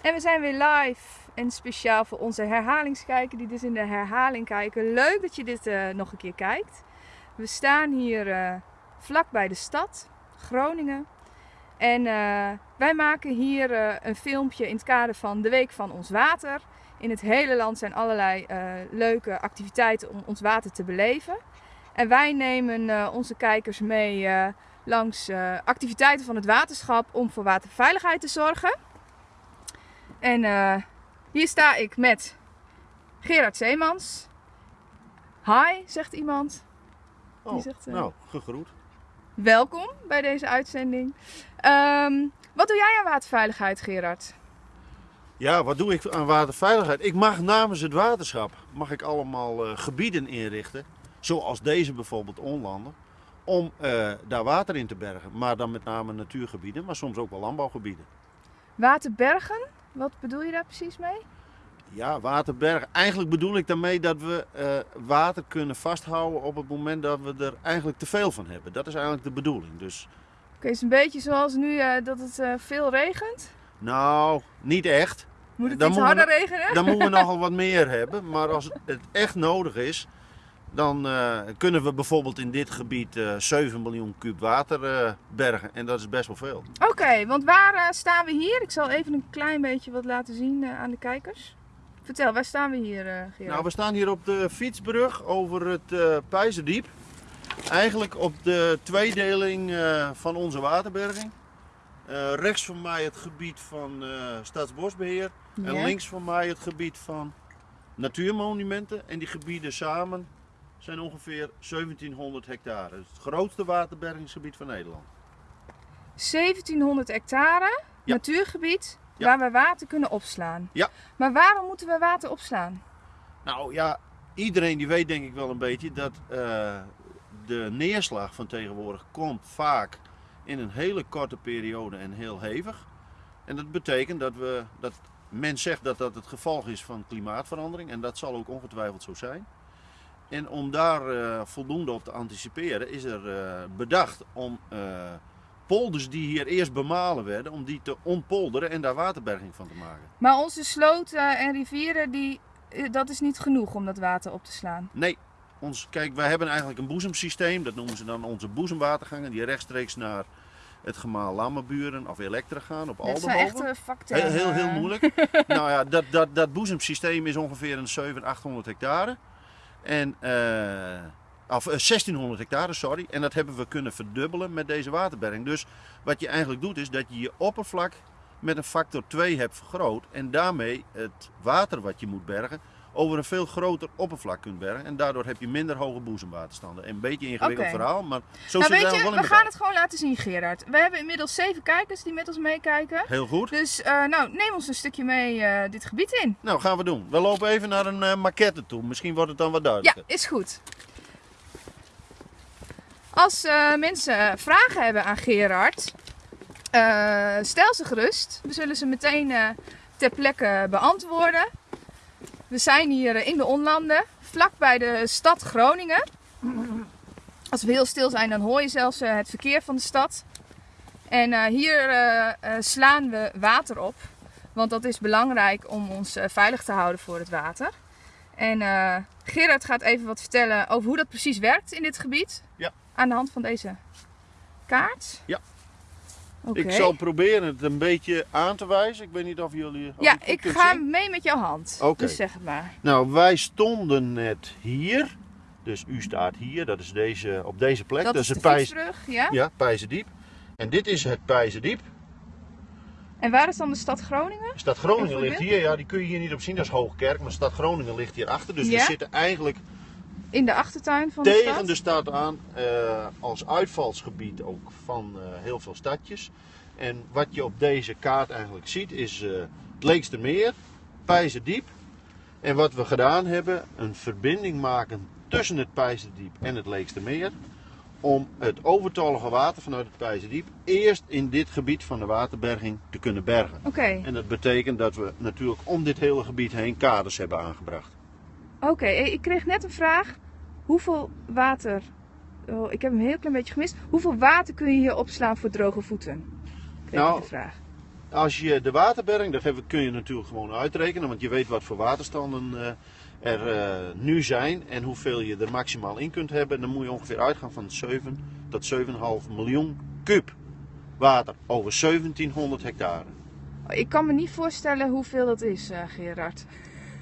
En we zijn weer live en speciaal voor onze herhalingskijker die dus in de herhaling kijken. Leuk dat je dit uh, nog een keer kijkt. We staan hier uh, vlak bij de stad, Groningen. En uh, wij maken hier een filmpje in het kader van de Week van Ons Water. In het hele land zijn allerlei leuke activiteiten om ons water te beleven. En wij nemen onze kijkers mee langs activiteiten van het waterschap om voor waterveiligheid te zorgen. En uh, hier sta ik met Gerard Zeemans. Hi, zegt iemand. Oh, zegt, uh, nou, gegroet. Welkom bij deze uitzending. Um, wat doe jij aan waterveiligheid, Gerard? Ja, wat doe ik aan waterveiligheid? Ik mag namens het waterschap mag ik allemaal uh, gebieden inrichten, zoals deze bijvoorbeeld onlanden, om daar water in te bergen. Maar dan met name natuurgebieden, maar soms ook wel landbouwgebieden. Waterbergen? Wat bedoel je daar precies mee? Ja, waterberg. Eigenlijk bedoel ik daarmee dat we uh, water kunnen vasthouden op het moment dat we er eigenlijk te veel van hebben. Dat is eigenlijk de bedoeling. Dus... Oké, okay, is een beetje zoals nu uh, dat het uh, veel regent? Nou, niet echt. Moet het dan iets harder we, regenen? Dan moeten we nogal wat meer hebben. Maar als het echt nodig is, dan uh, kunnen we bijvoorbeeld in dit gebied uh, 7 miljoen kub water uh, bergen. En dat is best wel veel. Oké, okay, want waar staan we hier? Ik zal even een klein beetje wat laten zien aan de kijkers. Vertel, waar staan we hier, Gerard? Nou, we staan hier op de fietsbrug over het uh, Pijzendiep. Eigenlijk op de tweedeling van onze waterberging. rechts van mij het gebied van Staatsbosbeheer. Ja. En links van mij het gebied van natuurmonumenten. En die gebieden samen zijn ongeveer 1700 hectare. Het, het grootste waterbergingsgebied van Nederland. 1700 hectare natuurgebied ja. waar we water kunnen opslaan. Ja. Maar waarom moeten we water opslaan? Nou ja, iedereen die weet denk ik wel een beetje dat uh, de neerslag van tegenwoordig komt vaak in een hele korte periode en heel hevig. En dat betekent dat we, dat men zegt dat dat het gevolg is van klimaatverandering en dat zal ook ongetwijfeld zo zijn. En om daar uh, voldoende op te anticiperen is er uh, bedacht om uh, polders die hier eerst bemalen werden, om die te ontpolderen en daar waterberging van te maken. Maar onze sloten en rivieren, die, dat is niet genoeg om dat water op te slaan? Nee. Ons, kijk, wij hebben eigenlijk een boezemsysteem, dat noemen ze dan onze boezemwatergangen, die rechtstreeks naar het gemaal Lammerburen of Elektra gaan op Aldenhoven. Dat zijn echt factoren. Heel, heel, heel moeilijk. nou ja, dat, dat, dat boezemsysteem is ongeveer een 700, 800 hectare. En, uh, of 1600 hectare, sorry. En dat hebben we kunnen verdubbelen met deze waterberging. Dus wat je eigenlijk doet is dat je je oppervlak met een factor 2 hebt vergroot. En daarmee het water wat je moet bergen over een veel groter oppervlak kunt bergen. En daardoor heb je minder hoge boezemwaterstanden. Een beetje ingewikkeld okay. verhaal, maar zo nou, zit het wel in We gaan het gewoon laten zien, Gerard. We hebben inmiddels zeven kijkers die met ons meekijken. Heel goed. Dus uh, nou, neem ons een stukje mee uh, dit gebied in. Nou, gaan we doen. We lopen even naar een uh, maquette toe. Misschien wordt het dan wat duidelijker. Ja, is goed. Als mensen vragen hebben aan Gerard, stel ze gerust. We zullen ze meteen ter plekke beantwoorden. We zijn hier in de onlanden, vlak bij de stad Groningen. Als we heel stil zijn, dan hoor je zelfs het verkeer van de stad. En uh, hier slaan we water op, want dat is belangrijk om ons veilig te houden voor het water. En Gerard gaat even wat vertellen over hoe dat precies werkt in dit gebied. Ja. Aan de hand van deze kaart. Ja. Okay. Ik zal proberen het een beetje aan te wijzen. Ik weet niet of jullie. Of ja, ik ga zien. mee met jouw hand. Oké. Okay. Dus zeg het maar. Nou, wij stonden net hier. Dus u staat hier, dat is deze, op deze plek. Dat, dat is de Pijs... ja? Ja, Pijzendiep. En dit is het Pijzendiep. En waar is dan de stad Groningen? Stad Groningen ligt hier, ja, die kun je hier niet op zien, dat is Hoogkerk. Maar stad Groningen ligt hier achter. Dus ja? we zitten eigenlijk in de achtertuin van de tegen stad? de stad aan uh, als uitvalsgebied ook van uh, heel veel stadjes. En wat je op deze kaart eigenlijk ziet is uh, het Leekstermeer, Pijzendiep. En wat we gedaan hebben, een verbinding maken tussen het Pijzendiep en het Leekstermeer. Om het overtollige water vanuit het Pijzendiep eerst in dit gebied van de waterberging te kunnen bergen. Okay. En dat betekent dat we natuurlijk om dit hele gebied heen kaders hebben aangebracht. Oké, okay, ik kreeg net een vraag. Hoeveel water, oh, ik heb hem een heel klein beetje gemist. Hoeveel water kun je hier opslaan voor droge voeten? Kreeg nou, de vraag. als je de waterberging, dat kun je natuurlijk gewoon uitrekenen, want je weet wat voor waterstanden eh, er eh, nu zijn en hoeveel je er maximaal in kunt hebben. Dan moet je ongeveer uitgaan van 7 tot 7,5 miljoen kub water over 1700 hectare. Ik kan me niet voorstellen hoeveel dat is, eh, Gerard.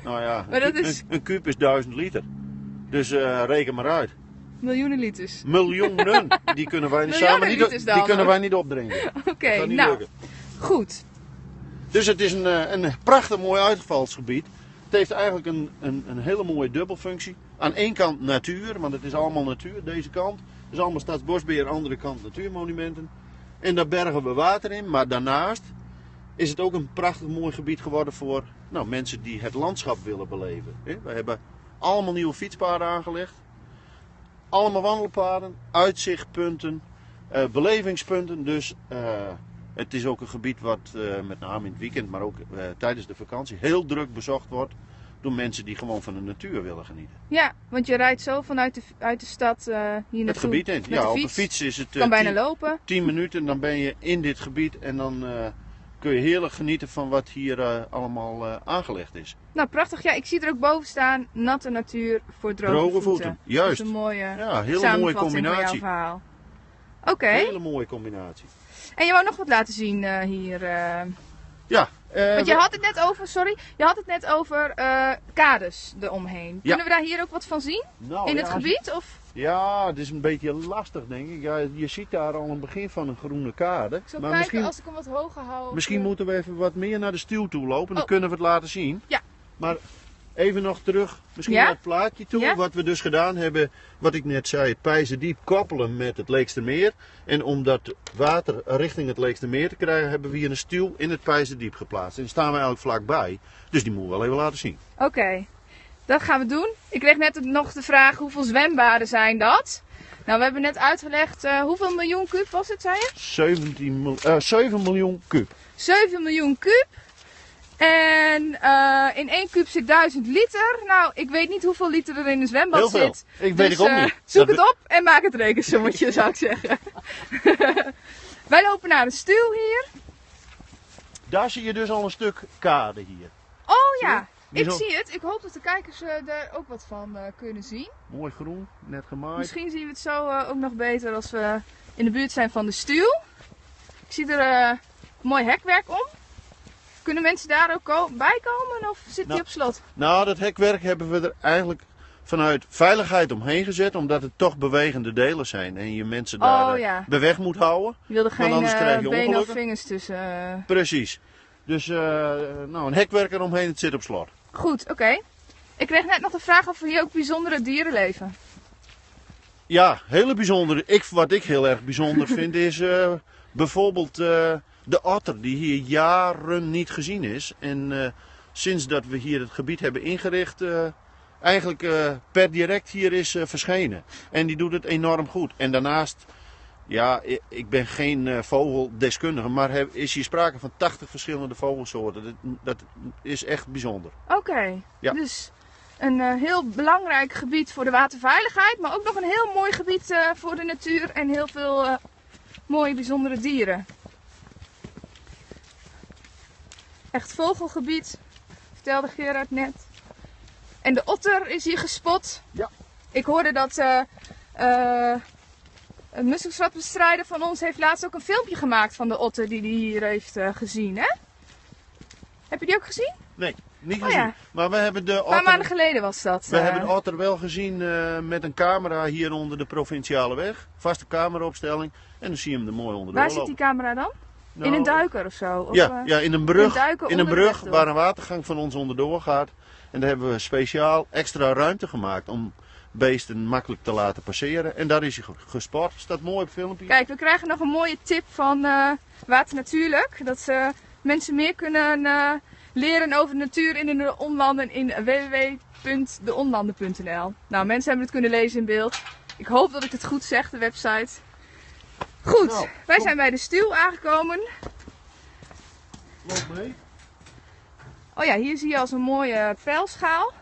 Nou ja, Maar dat een, is- een, een kuub is 1000 liter. Dus eh, reken maar uit. Miljoenen liters. Miljoenen, die kunnen wij, Miljoenen samen niet, dan, die kunnen wij niet opdrinken. Oké, niet nou, lukken. goed. Dus het is een, eh, een prachtig mooi uitvalsgebied. Het heeft eigenlijk een, een, een hele mooie dubbelfunctie. Aan één kant natuur, want het is allemaal natuur, deze kant. Het is allemaal Staatsbosbeheer, andere kant natuurmonumenten. En daar bergen we water in, maar daarnaast is het ook een prachtig mooi gebied geworden voor nou, mensen die het landschap willen beleven. We hebben allemaal nieuwe fietspaden aangelegd. Allemaal wandelpaden, uitzichtpunten, eh, belevingspunten. Dus eh, het is ook een gebied wat eh, met name in het weekend, maar ook tijdens de vakantie heel druk bezocht wordt door mensen die gewoon van de natuur willen genieten. Ja, want je rijdt zo vanuit de, uit de stad eh, hier naartoe. Het gebied in. Ja, de op een fiets. is het kan bijna tien- lopen. 10 minuten, dan ben je in dit gebied en dan kun je heerlijk genieten van wat hier eh, allemaal eh, aangelegd is. Nou, prachtig. Ja, ik zie er ook boven staan. Natte natuur voor droge, Droge voeten, Dat juist. is een mooie Ja, hele mooie combinatie. Oké. Hele mooie combinatie. En je wou nog wat laten zien eh, hier. Ja, Want je we- had het net over, sorry, je had het net over kades eromheen. Kunnen we daar hier ook wat van zien? nou, in ja, het gebied? Of Ja, het is een beetje lastig denk ik. Ja, je ziet daar al een begin van een groene kade. ik zal maar kijken misschien, als ik hem wat hoger hou. misschien eh, moeten we even wat meer naar de stuw toe lopen. Dan Oh. kunnen we het laten zien. Ja. Maar even nog terug, misschien Ja? naar het plaatje toe. Ja? Wat we dus gedaan hebben, wat ik net zei, Pijzendiep koppelen met het Leekstermeer. En om dat water richting het Leekstermeer te krijgen, hebben we hier een stuw in het Pijzendiep geplaatst. En daar staan we eigenlijk vlakbij. Dus die moeten we wel even laten zien. Oké, dat gaan we doen. Ik kreeg net nog de vraag hoeveel zwembaden zijn dat? Nou, we hebben net uitgelegd eh, hoeveel miljoen kub was het, zei je? 17 mil- eh, 7 miljoen kub. 7 miljoen kub. En eh, in één kub zit 1000 liter. Nou, ik weet niet hoeveel liter er in een zwembad Heel veel. zit. Ik weet Dus, ik ook eh, niet. Zoek Dat het op en maak het rekensommetje, zou ik zeggen. Wij lopen naar de stuw hier. Daar zie je dus al een stuk kade hier. Oh ja, ik zie het. Ik hoop dat de kijkers eh, er ook wat van eh, kunnen zien. Mooi groen, net gemaaid. Misschien zien we het zo eh, ook nog beter als we in de buurt zijn van de stuw. Ik zie er eh, mooi hekwerk om. Kunnen mensen daar ook ko- bij komen of zit die Nou, op slot? Nou, dat hekwerk hebben we er eigenlijk vanuit veiligheid omheen gezet, omdat het toch bewegende delen zijn en je mensen daar Oh, eh, ja. bij weg moet houden. Je wilde Want geen anders eh, krijg je benen of vingers tussen. eh. Precies. Dus eh, nou, een hekwerk eromheen, het zit op slot. Goed, oké. Ik kreeg net nog de vraag of er hier ook bijzondere dieren leven. Ja, hele bijzondere. Ik, wat ik heel erg bijzonder vind is eh, bijvoorbeeld eh, de otter die hier jaren niet gezien is. En sinds dat we hier het gebied hebben ingericht, eigenlijk per direct hier is verschenen. En die doet het enorm goed. En daarnaast, ja, ik ben geen eh, vogeldeskundige, maar is hier sprake van 80 verschillende vogelsoorten. Dat, dat is echt bijzonder. Oké, Ja. dus een eh, heel belangrijk gebied voor de waterveiligheid, maar ook nog een heel mooi gebied eh, voor de natuur en heel veel eh, mooie bijzondere dieren. Echt vogelgebied, vertelde Gerard net. En de otter is hier gespot. Ja. Ik hoorde dat een musselschatbestrijder van ons heeft laatst ook een filmpje gemaakt van de otter die hij hier heeft eh, gezien. Hè? Heb je die ook gezien? Nee, niet Oh gezien. ja. Maar we hebben de Een paar otter... maanden geleden was dat. We eh. hebben de otter wel gezien eh, met een camera hier onder de provinciale weg. Vaste cameraopstelling. En dan zie je hem er mooi onder Waar zit die camera dan? in Nou, een duiker of zo? Of, Ja, ja, in een brug. In een brug waar een watergang van ons onderdoor gaat. En daar hebben we speciaal extra ruimte gemaakt om beesten makkelijk te laten passeren. En daar is hij ge- gespot. Staat mooi op filmpje. Kijk, we krijgen nog een mooie tip van eh Water Natuurlijk. Dat ze mensen meer kunnen eh, leren over de natuur in de onlanden in www.deonlanden.nl. Nou, mensen hebben het kunnen lezen in beeld. Ik hoop dat ik het goed zeg, de website. Goed, Nou, wij zijn bij de stuw aangekomen. Loop mee. Oh ja, hier zie je als een mooie pijlschaal.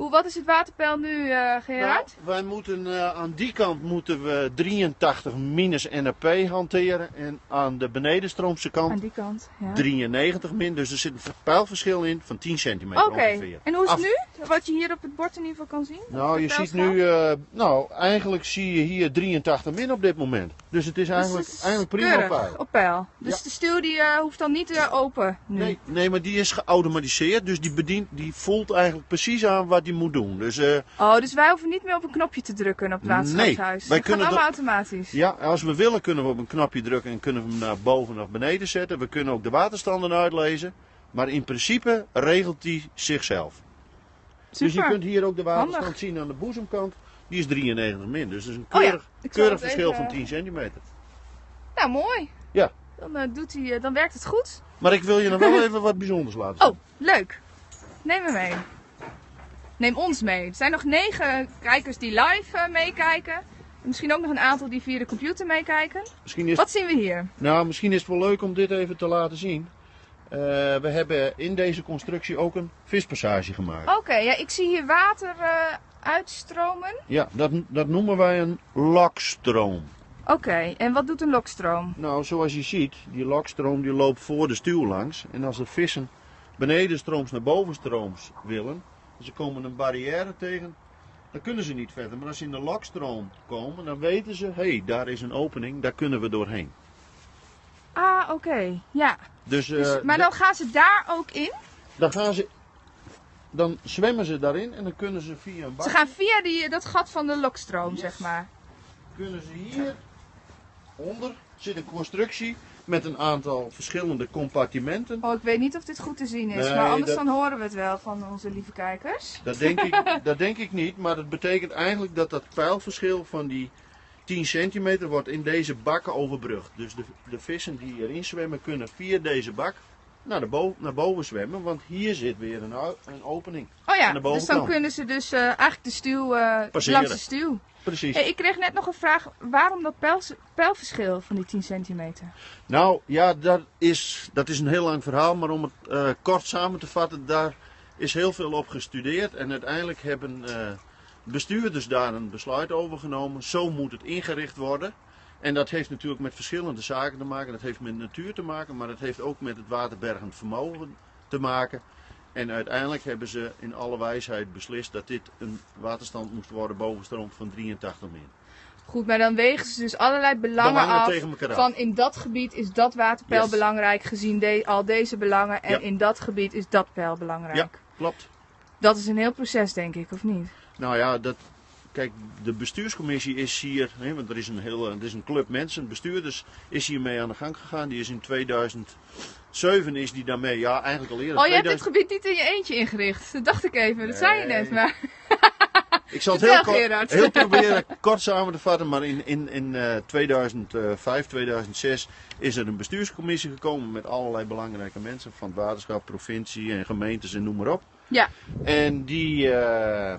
Hoe, wat is het waterpeil nu, eh Gerard? Nou, wij moeten eh, aan die kant moeten we 83 minus NRP hanteren en aan de benedenstroomse kant Aan die kant. Ja. 93 min. Dus er zit een pijlverschil in van 10 centimeter Oké, ongeveer. en hoe is het Af- nu? Wat je hier op het bord in ieder geval kan zien? Nou, je ziet nu, eh, nou, eigenlijk zie je hier 83 min op dit moment. Dus het is Dus eigenlijk, het is eigenlijk prima keurig, op peil. Dus Ja. de stuw die eh, hoeft dan niet eh, open nu. Nee, nee, maar die is geautomatiseerd, dus die bedient, die voelt eigenlijk precies aan wat die moet doen. Dus Oh, dus wij hoeven niet meer op een knopje te drukken op het waterschapshuis. Nee, wij kunnen allemaal automatisch. ja, als we willen kunnen we op een knopje drukken en kunnen we hem naar boven of beneden zetten. We kunnen ook de waterstanden uitlezen, maar in principe regelt die zichzelf. Dus je kunt hier ook de waterstand Handig. zien aan de boezemkant. Die is 93 min, dus dat is een Oh ja, keurig, verschil even- van 10 centimeter. Nou, mooi. Ja. Dan, eh, doet hij, eh, dan werkt het goed. Maar ik wil je nog wel even wat bijzonders laten zien. Oh, leuk. Neem me mee. Neem ons mee. Er zijn nog negen kijkers die live eh, meekijken. En Misschien ook nog een aantal die via de computer meekijken. Misschien is Wat zien we hier? Nou, misschien is het wel leuk om dit even te laten zien. Eh, we hebben in deze constructie ook een vispassage gemaakt. Oké, ja, ik zie hier water eh, uitstromen. Ja, dat, dat noemen wij een lokstroom. Oké, en wat doet een lokstroom? Nou, zoals je ziet, die lokstroom die loopt voor de stuw langs. En als de vissen benedenstrooms naar bovenstrooms willen, en ze komen een barrière tegen, dan kunnen ze niet verder. Maar als ze in de lokstroom komen, dan weten ze, hé, hey, daar is een opening, daar kunnen we doorheen. Ah, oké. Ja. Dus, Dus, eh, maar dan gaan ze daar ook in? dan gaan ze, dan zwemmen ze daarin en dan kunnen ze via een bak. Ze gaan via die, dat gat van de lokstroom, Yes. zeg maar. kunnen ze hier onder zit een constructie met een aantal verschillende compartimenten. Oh, ik weet niet of dit goed te zien is, Nee, maar anders dat- dan horen we het wel van onze lieve kijkers. Dat denk, ik, dat denk ik niet, maar dat betekent eigenlijk dat dat pijlverschil van die 10 centimeter wordt in deze bakken overbrugd. Dus de, de vissen die erin zwemmen kunnen via deze bak naar, de bo- naar boven zwemmen, want hier zit weer een, een opening. Oh ja, dus dan kunnen ze dus eh, eigenlijk de stuw eh, langs de stuw. Precies. Hey, ik kreeg net nog een vraag, waarom dat pijls- pijlverschil van die 10 centimeter? Nou ja, dat is, dat is een heel lang verhaal, maar om het eh, kort samen te vatten, daar is heel veel op gestudeerd. En uiteindelijk hebben bestuurders daar een besluit over genomen. Zo moet het ingericht worden. En dat heeft natuurlijk met verschillende zaken te maken. Dat heeft met natuur te maken, maar dat heeft ook met het waterbergend vermogen te maken. En uiteindelijk hebben ze in alle wijsheid beslist dat dit een waterstand moest worden bovenstroom van 83 min. Goed, maar dan wegen ze dus allerlei belangen, Belangen af. Van in dat gebied is dat waterpeil Yes. belangrijk gezien de- al deze belangen. En Ja. in dat gebied is dat peil belangrijk. Ja, klopt. Dat is een heel proces, denk ik, of niet? Nou ja, dat, kijk, de bestuurscommissie is hier, hè, want er is een hele, er is een club mensen, bestuurders is hiermee aan de gang gegaan. Die is in 2007 is die daarmee, ja eigenlijk al eerder. Oh, je hebt dit 2000 gebied niet in je eentje ingericht. Dat dacht ik even, dat zei je net. Maar ik zal het heel, kort, heel proberen kort samen te vatten, maar in, in, in eh, 2005, 2006 is er een bestuurscommissie gekomen met allerlei belangrijke mensen van het waterschap, provincie en gemeentes en noem maar op. ja, En die, eh,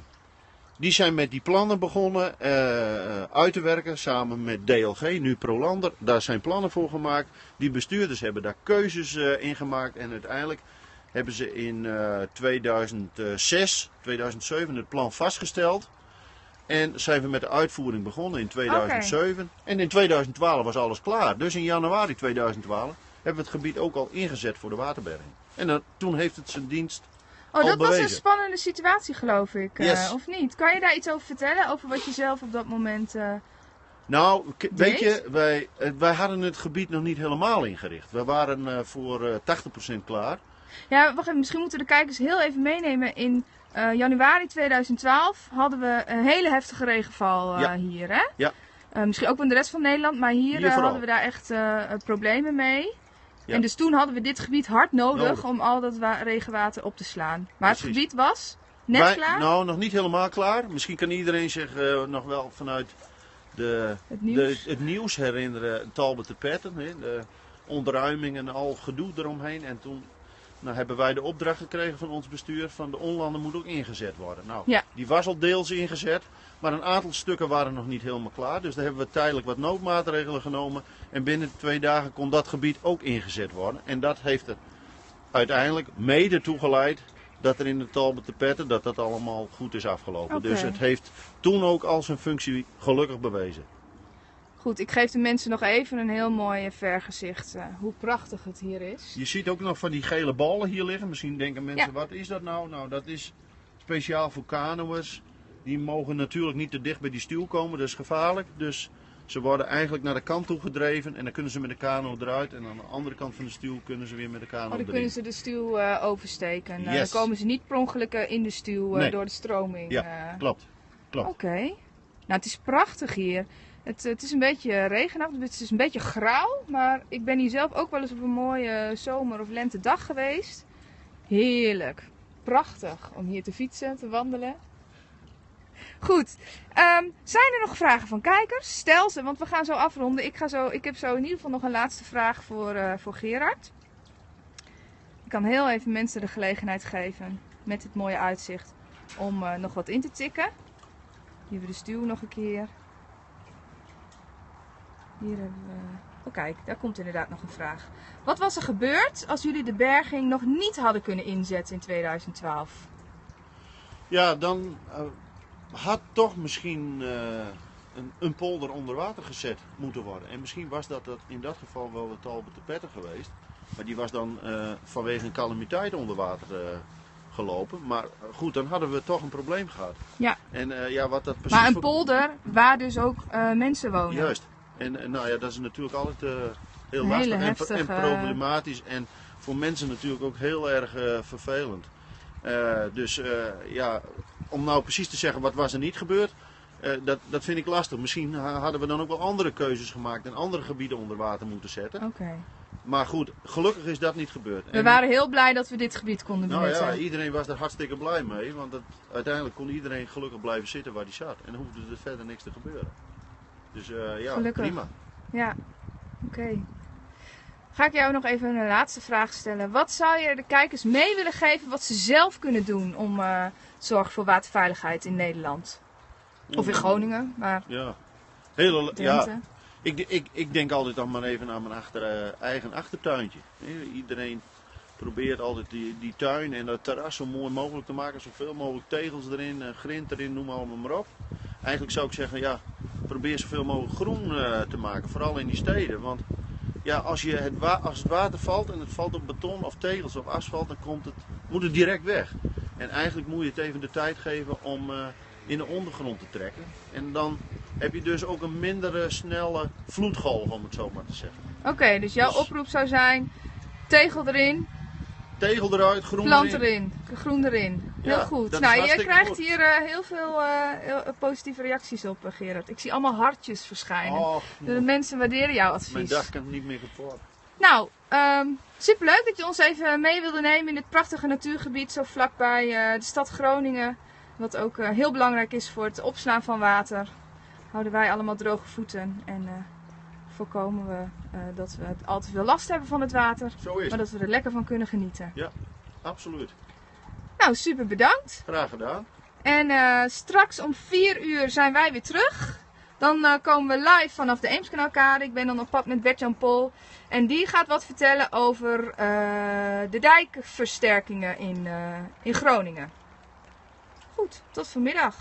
die zijn met die plannen begonnen eh, uit te werken samen met DLG, nu Prolander. Daar zijn plannen voor gemaakt. Die bestuurders hebben daar keuzes eh, in gemaakt. En uiteindelijk hebben ze in eh, 2006, 2007 het plan vastgesteld. En zijn we met de uitvoering begonnen in 2007. En in 2012 was alles klaar. Dus in januari 2012 hebben we het gebied ook al ingezet voor de waterberging. En dan, toen heeft het zijn dienst Oh, dat was een spannende situatie, geloof ik. eh, of niet? Kan je daar iets over vertellen? Over wat je zelf op dat moment. eh, Nou, weet je, wij, eh, wij hadden het gebied nog niet helemaal ingericht. We waren voor eh 80% klaar. Ja, wacht even. Misschien moeten de kijkers heel even meenemen. In januari 2012 hadden we een hele heftige regenval Ja. hier, hè? Ja. Misschien ook in de rest van Nederland, maar hier, Hier hadden we daar echt problemen mee. Ja. En dus toen hadden we dit gebied hard nodig, Nodig. om al dat wa- regenwater op te slaan. Maar het gebied was net klaar. Nou, nog niet helemaal klaar. Misschien kan iedereen zich eh, nog wel vanuit de, het nieuws. de, het nieuws herinneren. Talbot de Petten, de ontruiming en al gedoe eromheen. En toen nou, hebben wij de opdracht gekregen van ons bestuur van de onlanden moet ook ingezet worden. Nou, Ja. die was al deels ingezet. Maar een aantal stukken waren nog niet helemaal klaar. Dus daar hebben we tijdelijk wat noodmaatregelen genomen. En binnen twee dagen kon dat gebied ook ingezet worden. En dat heeft er uiteindelijk mede toe geleid dat er in de Talbot de Petten dat dat allemaal goed is afgelopen. Dus het heeft toen ook al zijn functie gelukkig bewezen. Goed, ik geef de mensen nog even een heel mooi eh, vergezicht eh, hoe prachtig het hier is. Je ziet ook nog van die gele ballen hier liggen. Misschien denken mensen, Ja. wat is dat nou? Nou, dat is speciaal voor kanoërs. Die mogen natuurlijk niet te dicht bij die stuw komen, dat is gevaarlijk. Dus ze worden eigenlijk naar de kant toe gedreven en dan kunnen ze met de kano eruit. En aan de andere kant van de stuw kunnen ze weer met de kano Oh, dan erin. kunnen ze de stuw eh, oversteken. Yes. Dan komen ze niet per ongeluk in de stuw Nee. door de stroming. Ja. Klopt, klopt. Oké. Nou, het is prachtig hier. Het, het is een beetje regenachtig, het is een beetje grauw. Maar ik ben hier zelf ook wel eens op een mooie zomer- of lentedag geweest. Heerlijk. Prachtig om hier te fietsen, te wandelen. Goed. Ehm, zijn er nog vragen van kijkers? Stel ze, want we gaan zo afronden. Ik, ga zo, ik heb zo in ieder geval nog een laatste vraag voor, eh, voor Gerard. Ik kan heel even mensen de gelegenheid geven met dit mooie uitzicht om eh, nog wat in te tikken. Hier we de stuw nog een keer. Hier hebben we. Oh, kijk, daar komt inderdaad nog een vraag. Wat was er gebeurd als jullie de berging nog niet hadden kunnen inzetten in 2012? Ja, dan eh, had toch misschien eh, een, een polder onder water gezet moeten worden. En misschien was dat, dat in dat geval wel de Talbot de Petter geweest. Maar die was dan eh, vanwege een calamiteit onder water eh, gelopen. Maar eh, goed, dan hadden we toch een probleem gehad. Ja. En eh, ja, wat dat precies... Maar een polder waar dus ook eh, mensen wonen. Juist. En eh, nou ja, dat is natuurlijk altijd eh, heel lastig en, heftige- en problematisch. En voor mensen natuurlijk ook heel erg eh, vervelend. Eh, dus eh, ja, om nou precies te zeggen wat was er niet gebeurd, eh, dat, dat vind ik lastig. Misschien ha- hadden we dan ook wel andere keuzes gemaakt en andere gebieden onder water moeten zetten. Oké. Maar goed, gelukkig is dat niet gebeurd. We En- waren heel blij dat we dit gebied konden nou benutten. ja, iedereen was er hartstikke blij mee, want uiteindelijk kon iedereen gelukkig blijven zitten waar hij zat. En dan hoefde er verder niks te gebeuren. Dus eh, ja, Gelukkig. prima. Ja, oké. Ga ik jou nog even een laatste vraag stellen. Wat zou je de kijkers mee willen geven wat ze zelf kunnen doen om eh, te zorgen voor waterveiligheid in Nederland? Of in Groningen, maar Ja. Hele, ja, ik, ik, ik denk altijd dan maar even aan mijn achter, eh, eigen achtertuintje. Eh, Iedereen probeert altijd die, die tuin en dat terras zo mooi mogelijk te maken. Zoveel mogelijk tegels erin, eh, grind erin, noem allemaal maar op. Eigenlijk zou ik zeggen, ja, probeer zoveel mogelijk groen eh, te maken. Vooral in die steden. Want ja, als, je het als het water valt en het valt op beton of tegels of asfalt, dan komt het, moet het direct weg. En eigenlijk moet je het even de tijd geven om eh, in de ondergrond te trekken. En dan heb je dus ook een mindere snelle vloedgolf, om het zo maar te zeggen. oké, dus jouw Dus- oproep zou zijn: tegel erin, Tegel eruit, groen plant erin. erin, groen erin. Heel Ja, goed. Nou, je krijgt goed. hier eh, heel veel eh, heel, eh, positieve reacties op, Gerard. Ik zie allemaal hartjes verschijnen. Oh, De mensen waarderen jouw advies. mijn dag kan niet meer kapot. Nou, ehm superleuk dat je ons even mee wilde nemen in dit prachtige natuurgebied zo vlakbij de stad Groningen. Wat ook heel belangrijk is voor het opslaan van water. Houden wij allemaal droge voeten en voorkomen we dat we al te veel last hebben van het water. Zo is Maar dat we er lekker van kunnen genieten. Absoluut. Nou, super bedankt. Graag gedaan. En eh, straks om 4 uur zijn wij weer terug. Dan eh, komen we live vanaf de Eemskanaalkade. Ik ben dan op pad met Bert-Jan Pol. En die gaat wat vertellen over eh, de dijkversterkingen in, in Groningen. Goed, tot vanmiddag.